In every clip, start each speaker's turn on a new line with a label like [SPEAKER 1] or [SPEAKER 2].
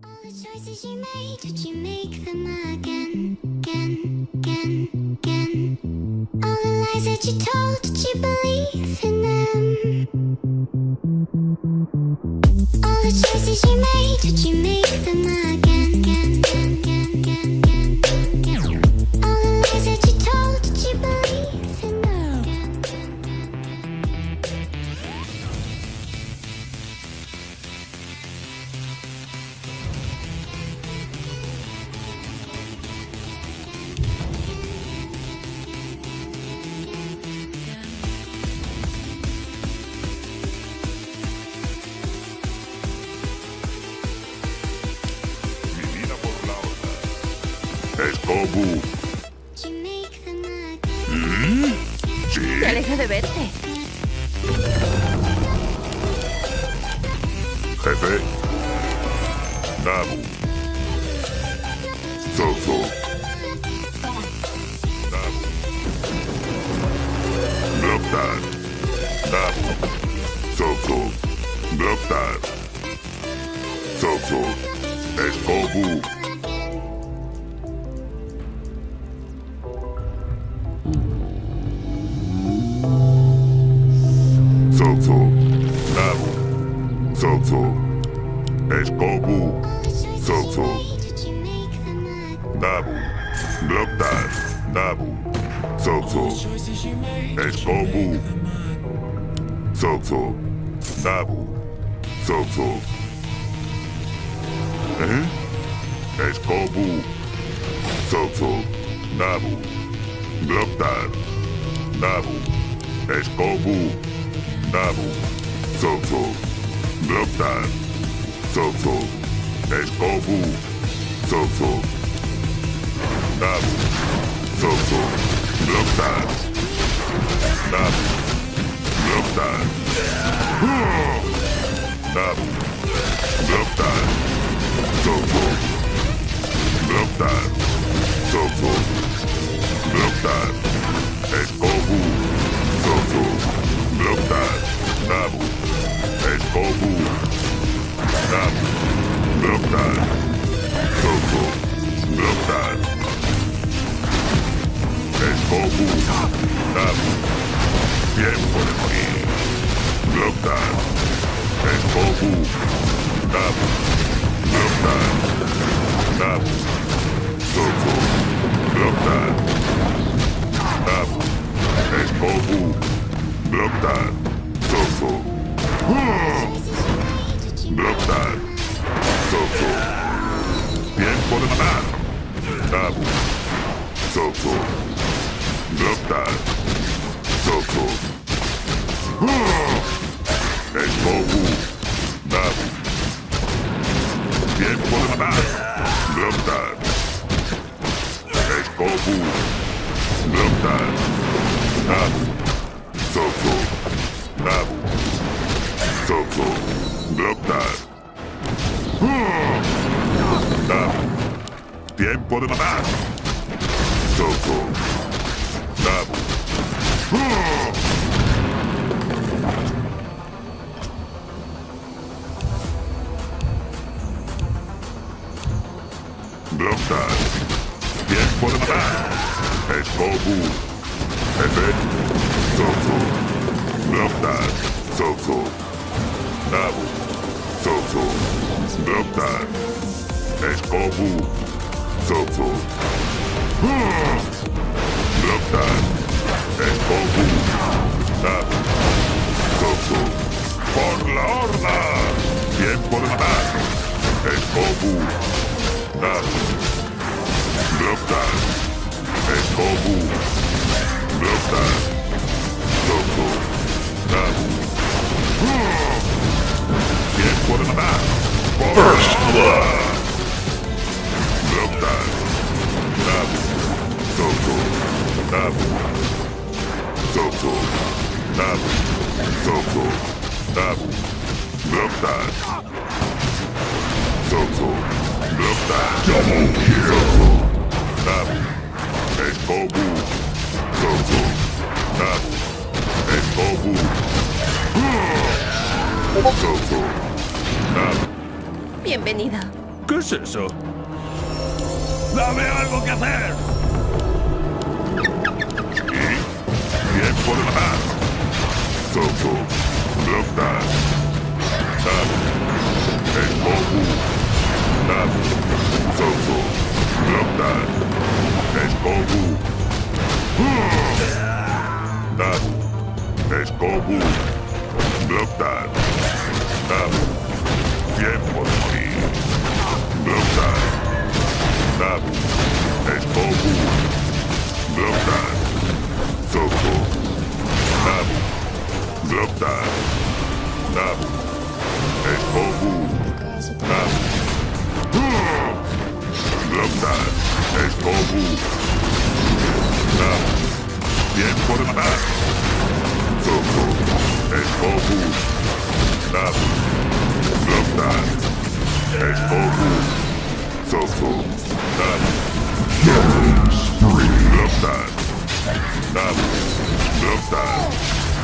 [SPEAKER 1] All the choices you made, did you make them again, again, again, again? All the lies that you told, did you believe in them? All the choices you made, did you make them again, again, again, again, again,
[SPEAKER 2] de verte.
[SPEAKER 3] Jefe. Nabu. Zozo. Nabu. Zozo. Zozo. Escobu. Toto. Escobu.
[SPEAKER 1] Toto.
[SPEAKER 3] Dabu. Gloktar. Dabu. Toto. Escobu. Toto. Dabu. Toto. Uh-huh. Eh? Escobu. Toto. Dabu. Gloktar. Dabu. Escobu. Dabu. Toto. Reptile, Soso, Escobu, Soso, Abu, Soso, Reptile, Abu, Reptile, Abu, Reptile, Soso, Reptile, Soso, Reptile.
[SPEAKER 2] Huh.
[SPEAKER 4] ¿Qué es eso?
[SPEAKER 5] ¡Dame algo que hacer!
[SPEAKER 2] Sí. Tiempo de matar. Soto. Blockdad. Dab. Escobu. Dab. Soto. Blockdad. Escobu. Dab. Escobu. Blockdad. Dab. Tiempo de Bloquear. Tabu. Espobu. Bloquear. Toco. Tabu. Bloquear. Tabu. Espobu. Tabu. Bloquear. Espobu. Tabu. Tiempo de matar. Toco. Espobu. Tabu. Bloquear. Explode. Tofu. Up. Spree. Left side. Up. Left side.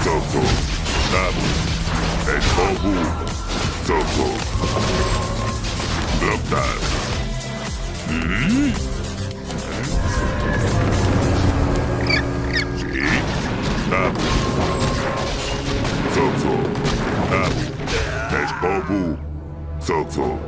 [SPEAKER 2] Tofu. Up. Explode. Tofu. Left side. Hmm? Up. Tofu. Up. Explode. Tofu.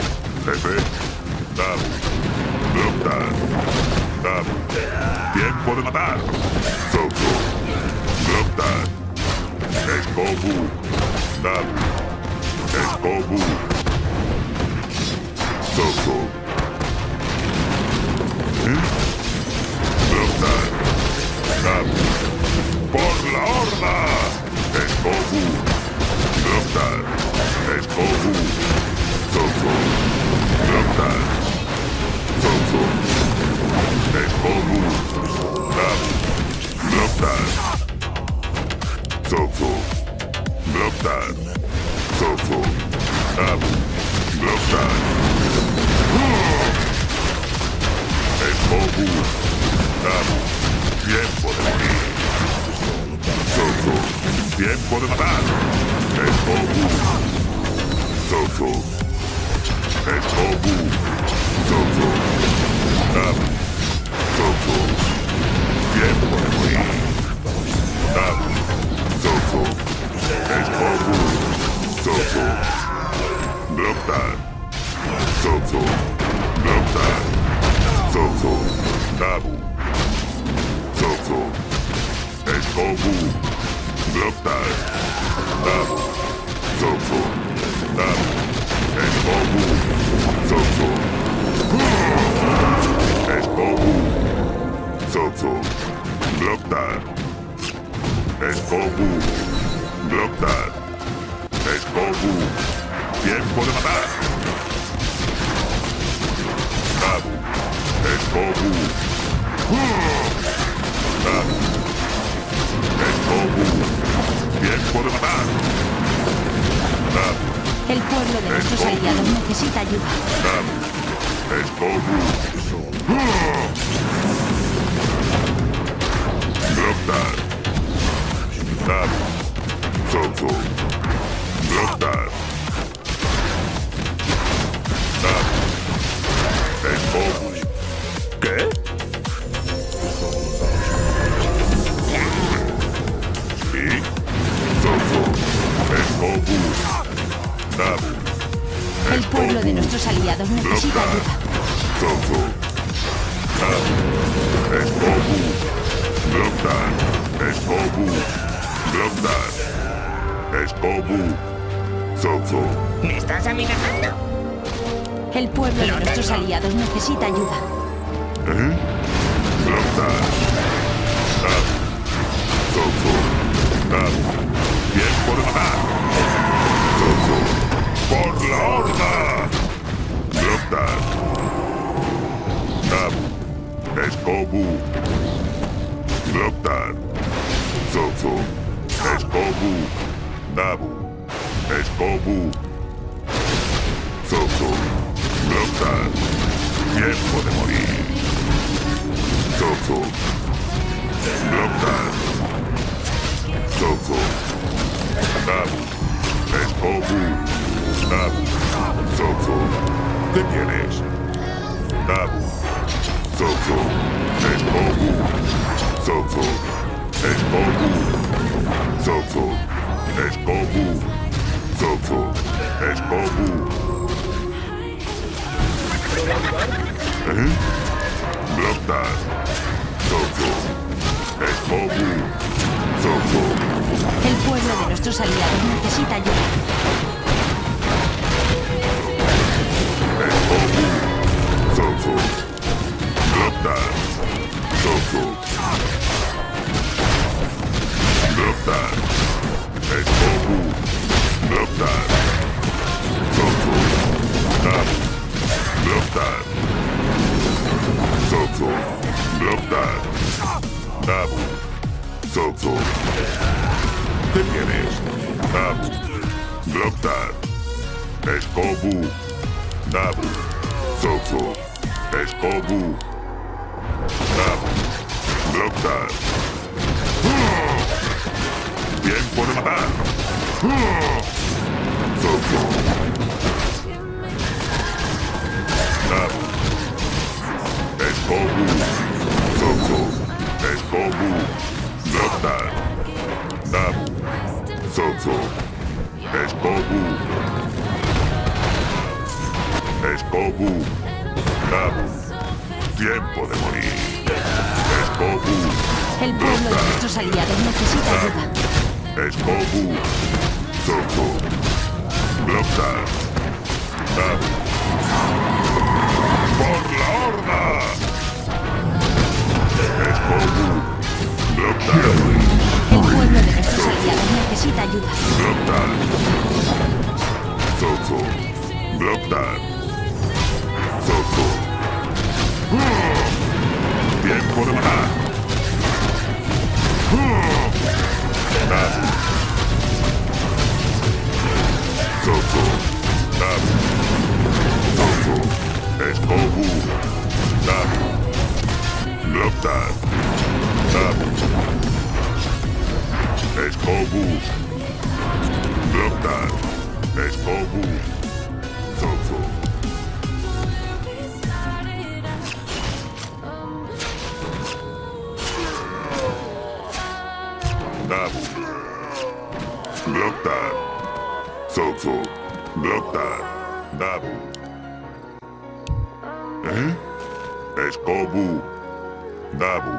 [SPEAKER 2] Jefe. Dabu. Blockdad. Dabu. Tiempo de matar. Soto. Blockdad. Escobu. Dabu. Escobu. Soto. Escobu. Soto.
[SPEAKER 6] ¿Me estás amenazando?
[SPEAKER 7] El pueblo de nuestros
[SPEAKER 6] tengo.
[SPEAKER 7] aliados necesita ayuda.
[SPEAKER 2] ¿Eh? De matar. Soto. ¡Por la horda! Blockdad. Escobu. Gloktar. Zozo. Escobu. Nabu. Escobu. Zozo. Gloktar. Tiempo de morir. Zozo. Gloktar. Zozo. Nabu. Escobu. Nabu. Zozo. ¿Qué tienes? Nabu. Zozo. Escobu. Zozo. Escobu. Zozo. Escobu. Zozo. Escobu. ¿Eh? Gloktar. Zozo. Escobu. Zozo.
[SPEAKER 7] El pueblo de nuestros aliados necesita ayuda.
[SPEAKER 2] Escobu. Zozo. Gloktar. Zozo. Loktar, Eskobu, Nabu, Zofo, Eskobu, Nabu, Loktar. Bien por matar. Zofo. Nabu, Eskobu, Zofo, Eskobu, Loktar, Nabu, Zofo. Escobu. Escobu. Nabu. Tiempo de morir. Escobu.
[SPEAKER 7] El pueblo de nuestros aliados necesita ayuda.
[SPEAKER 2] Escobu. Zozo. Gloktar. Nabu. ¡Por la horda! Escobu. Gloktar.
[SPEAKER 7] El pueblo de nuestros aliados necesita ayuda.
[SPEAKER 2] Gloktar. Zozo. Gloktar. Zozo. Tiempo de matar. Nabu. Zozo. Nabu. Zozo. Escobu. Nabu. Es Kobu. Blockdad. Es Kobu. Dabu. Blockdad. Zofo. Blockdad. Dabu. Eh? Es Kobu. Dabu.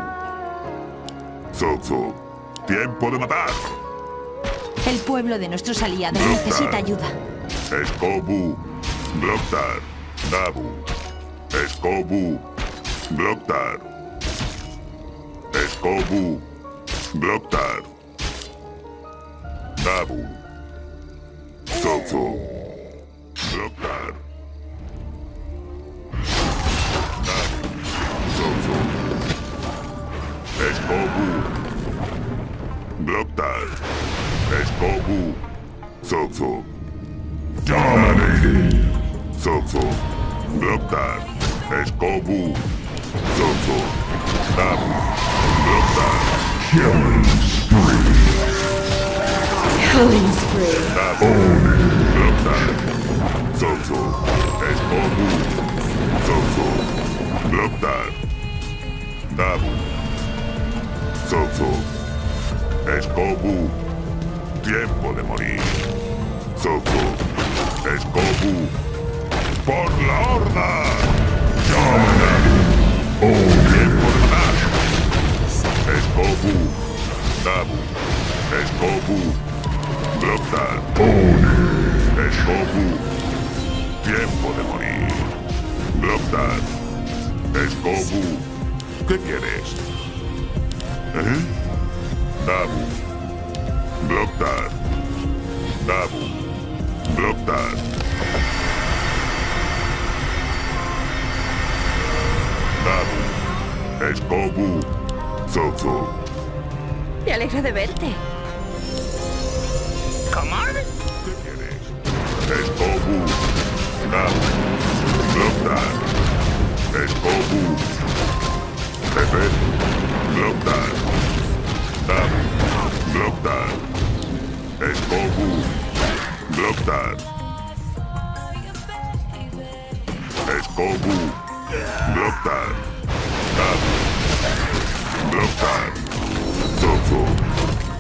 [SPEAKER 2] Zofo. Tiempo de matar.
[SPEAKER 7] El pueblo de nuestros aliados necesita ayuda.
[SPEAKER 2] Escobu. Gloktar. Nabu. Escobu. Gloktar. Escobu. Gloktar. Nabu. Zozo. Escobu. ¡Por la horda! ¡Tiempo de matar! Escobu. Nabu. Escobu. Gloktar. Escobu. Tiempo de morir. Gloktar. Escobu. ¿Qué quieres? ¿Eh? Nabu. Gloktar. Nabu. Gloktar. Nabu. Escobu. Zozo.
[SPEAKER 7] Me alegro de verte.
[SPEAKER 6] ¿Cómo?
[SPEAKER 2] ¿Qué tienes? Escobu. Nab. Blockdad. Escobu. Jefe. Blockdad. Nab. Blockdad. Escobu. Look that. It's Look that. That. Look that.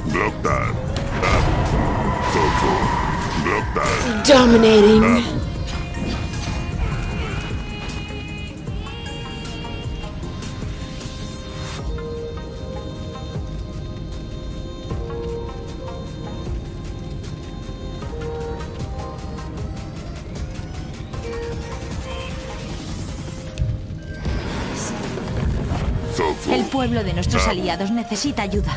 [SPEAKER 2] Look that.
[SPEAKER 8] That.
[SPEAKER 2] Look that.
[SPEAKER 7] Dominating. That. De nuestros aliados necesita ayuda.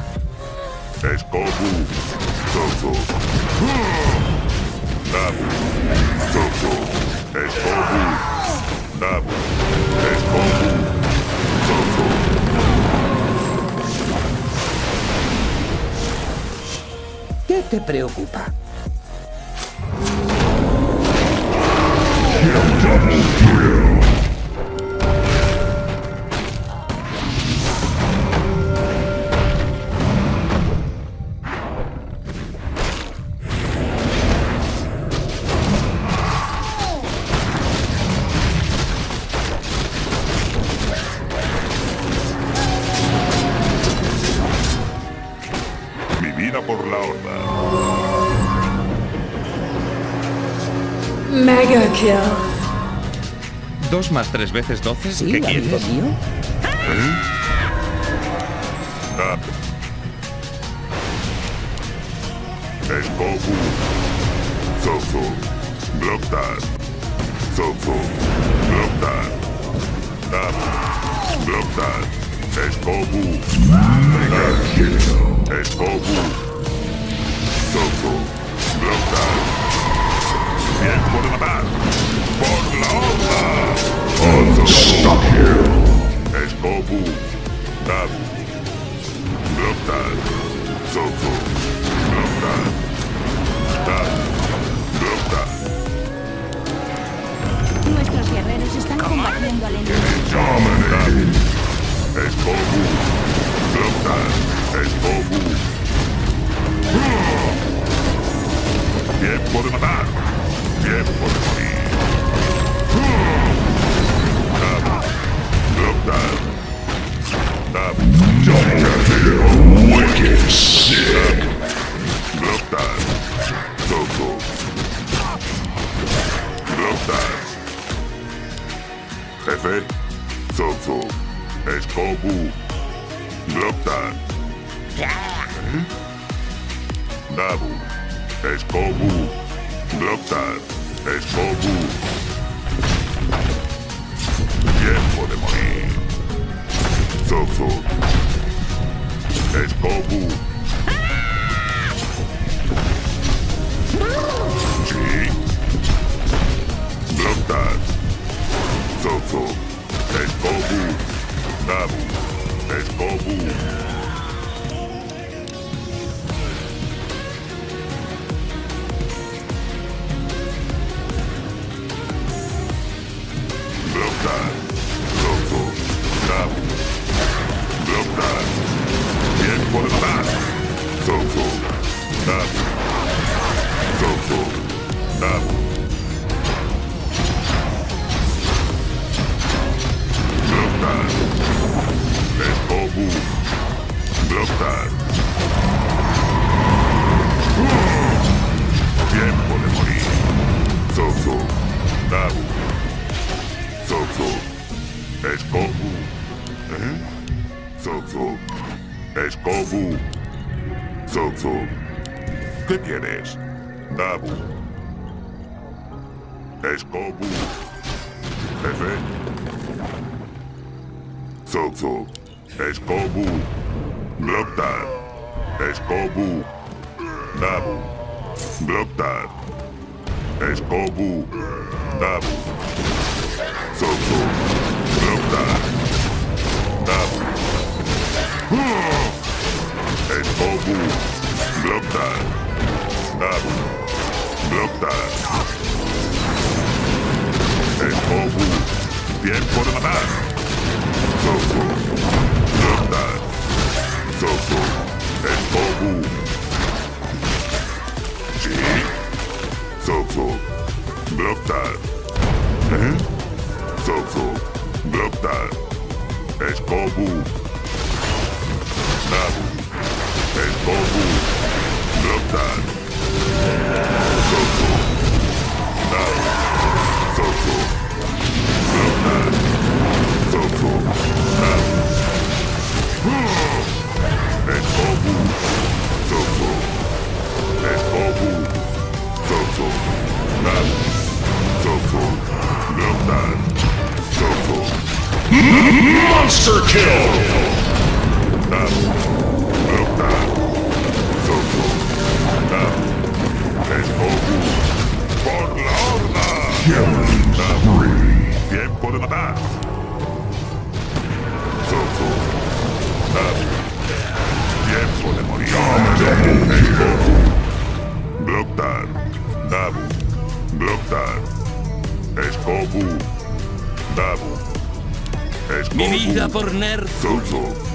[SPEAKER 2] Nabu. Zozo. Escobu. Nabu. Zozo.
[SPEAKER 5] ¿Qué te preocupa?
[SPEAKER 2] Mi vida por la horda.
[SPEAKER 8] Mega kill.
[SPEAKER 9] ¿Dos más tres veces doce?
[SPEAKER 5] Sí,
[SPEAKER 9] ¿Qué quieres?
[SPEAKER 5] mío.
[SPEAKER 2] Nab. Escobu. Zozo. Blockdad. Zozo. Blockdad. Nab. Blockdad. Escobu. Nab. Escobu. Zozo. Blockdad. Tiempo de matar. Por la horda. Escobu. Nab. Blockdad. Zozo. Blockdad. Nab. Blockdad.
[SPEAKER 7] Nuestros guerreros están combatiendo al enemigo.
[SPEAKER 2] Escobu. Blockdad. Escobu. Tiempo de matar. Tiempo de morir. Wicked sick. Cabo. Escobu. Efe. Zogzog. Escobu. Glocktad. Escobu. Dabu. Glocktad. Escobu. Dabu. Zogzog. Glocktad. Dabu. Escobu. Glocktad. Dabu. derrota. Escobu, tiempo de matar. Toco, derrota. Toco, Escobu. Sí. Toco, derrota. ¿Eh? Toco. Escobu. Nabu. Escobu. Derrota.
[SPEAKER 6] Monster kill!
[SPEAKER 2] Tiempo de matar. Zozo. Nabu. Tiempo de morir. Escobu. Blocktar. Nabu. Blocktar. Escobu. Nabu. Escobu.
[SPEAKER 8] Mi vida por Nerf.
[SPEAKER 2] Zozo.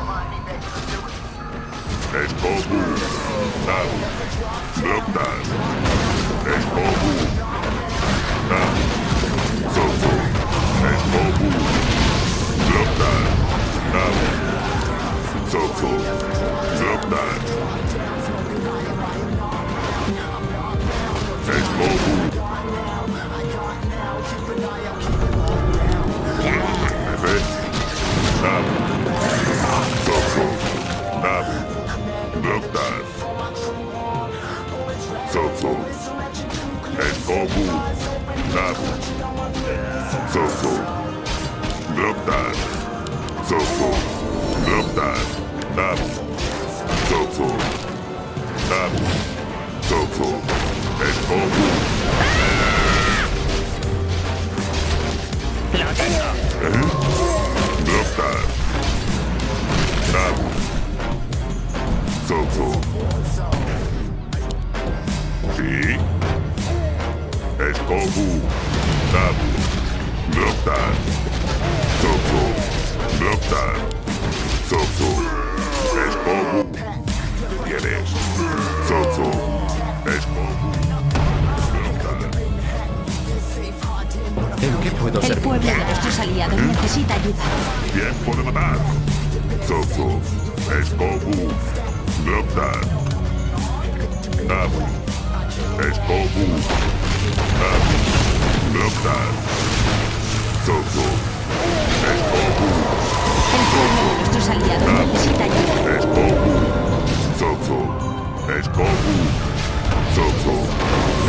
[SPEAKER 2] Sí. Escobu. Nabu. Blocktar. Zozo. Blocktar. Zozo. Escobu. ¿Quieres? Zozo. Escobu.
[SPEAKER 5] ¿En qué puedo
[SPEAKER 7] El
[SPEAKER 5] servir?
[SPEAKER 7] pueblo de nuestros aliados necesita ayuda.
[SPEAKER 2] Tiempo de matar. Zozo. Escobu. Snapchat. Nada. Escobu. Nada. Snapchat. Toto. Escobu.
[SPEAKER 7] Toto. Nuestros aliados necesita ayuda.
[SPEAKER 2] Escobu. Toto. Escobu. Toto.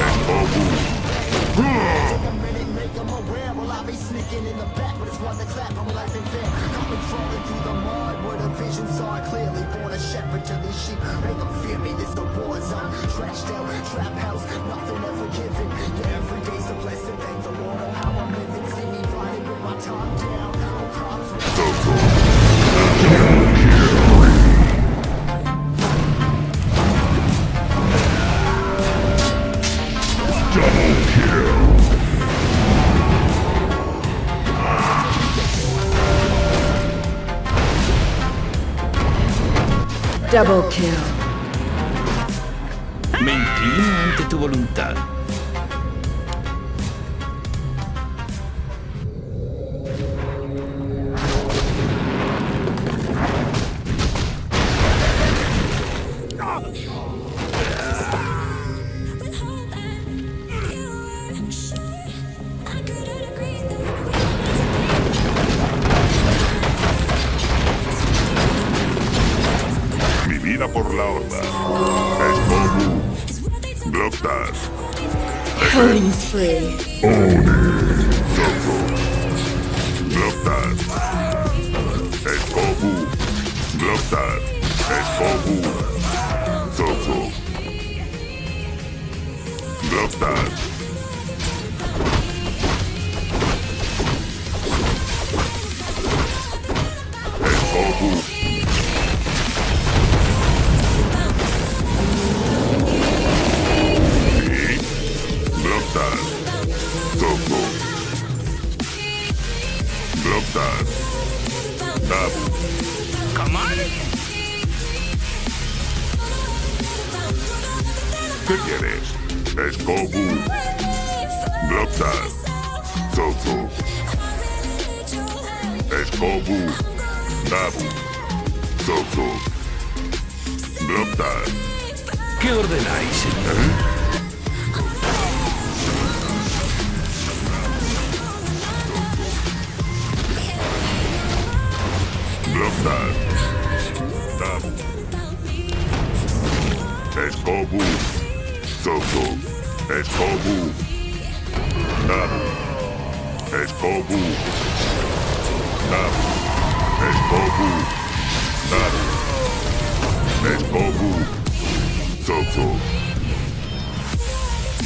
[SPEAKER 2] Escobu
[SPEAKER 10] in the back, but it's worth a clap and life ain't fair. Coming crawling
[SPEAKER 8] through the
[SPEAKER 5] mud where the visions are
[SPEAKER 2] clearly. Born a shepherd to these sheep, make
[SPEAKER 8] them fear
[SPEAKER 2] me. This the war zone, trashed out, trap house, nothing ever given. Yeah, every day's a blessing. Double kill. Me inclino ante tu voluntad.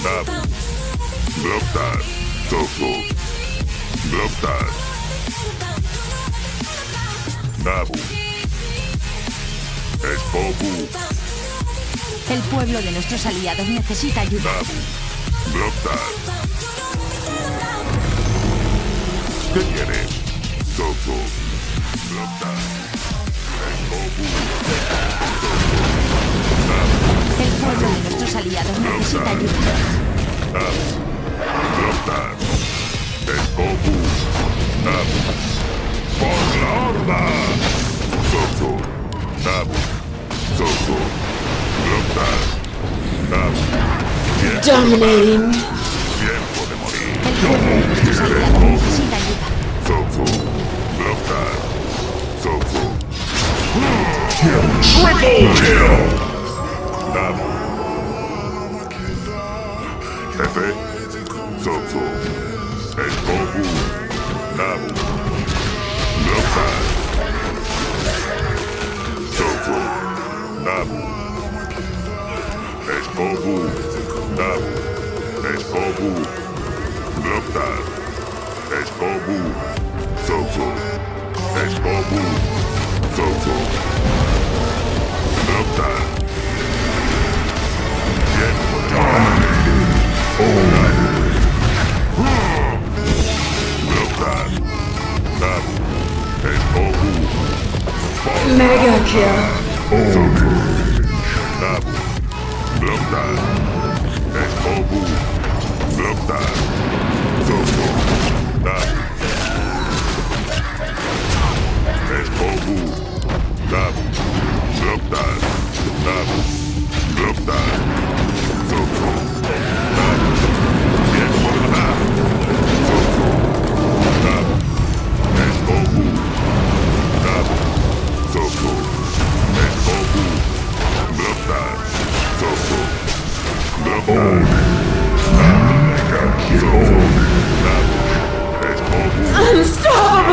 [SPEAKER 2] Nabu. Blocktas. Zozo. Blocktas. Nabu. Es Goku.
[SPEAKER 7] El pueblo de nuestros aliados necesita ayuda.
[SPEAKER 2] Nabu. Blocktas. ¿Qué quieres? Zozo. Blocktas. Es Goku. Zozo. Nabu.
[SPEAKER 7] El pueblo necesita ayuda.
[SPEAKER 2] ¡Por la horda! Nabu. Tiempo,
[SPEAKER 8] Dominating.
[SPEAKER 2] tiempo de morir.
[SPEAKER 7] El de necesita ayuda.
[SPEAKER 6] Triple kill.
[SPEAKER 2] Stop. Es bobo. Stop. Es bobo. Blocked. Es bobo. Get dominated. All night. Blocked. Stop.
[SPEAKER 8] Mega kill.
[SPEAKER 2] Stop. Block that. Escobu. Block that. Zozo. Tap. Escobu. Tap. Block that. Tap. Block that. Zozo. Unstoppable.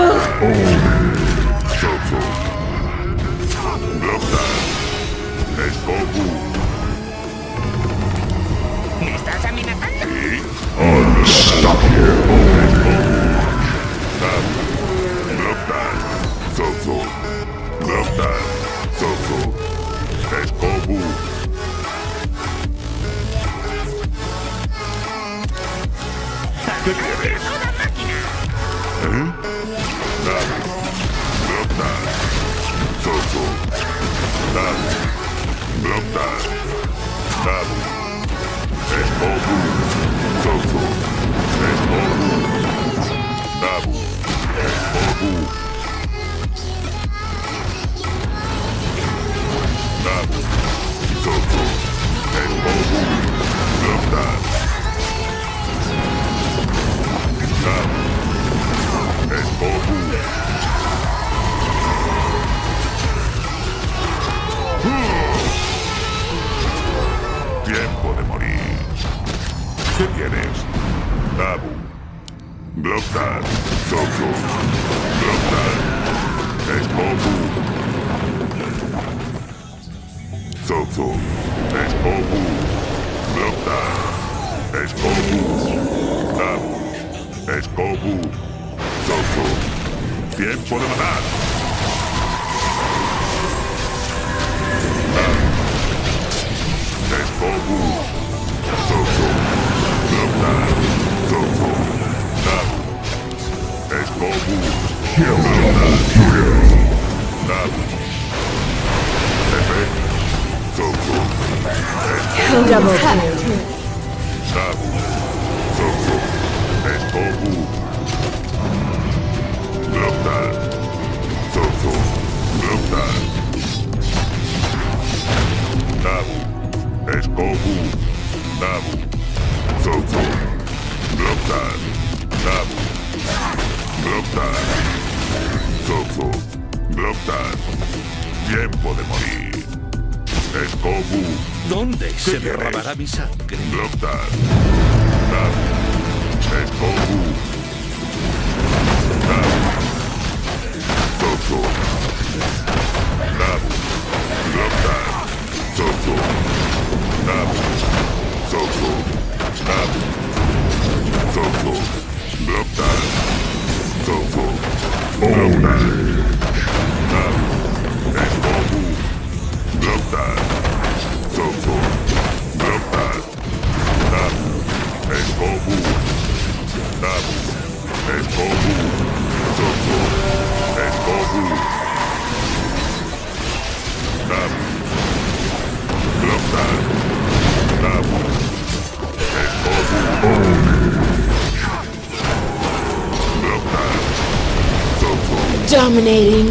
[SPEAKER 2] Es bobu. Zozo. Es bobu. Blokta. Es bobu. Dab. Es bobu. Zozo. Tiempo de matar. Dab. Es
[SPEAKER 8] Double kill.
[SPEAKER 2] Escobu, Nabu, Zozo, Globdan, Nabu, Globdan, Zozo. Blocktar. Tiempo de morir. Escobu.
[SPEAKER 5] ¿Dónde se derramará mi sangre?
[SPEAKER 8] Dominating.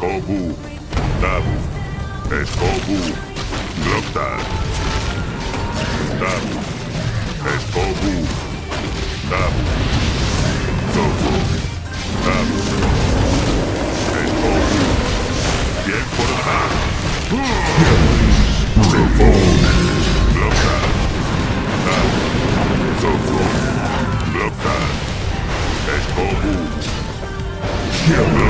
[SPEAKER 2] Escobu. Dabu. Escobu. Blocktar. Dabu. Escobu. Dabu. Zozo. Dabu. Escobu. Tiempo de matar. Blocktar. Dabu. Zozo. Blocktar. Escobu. Blocktar.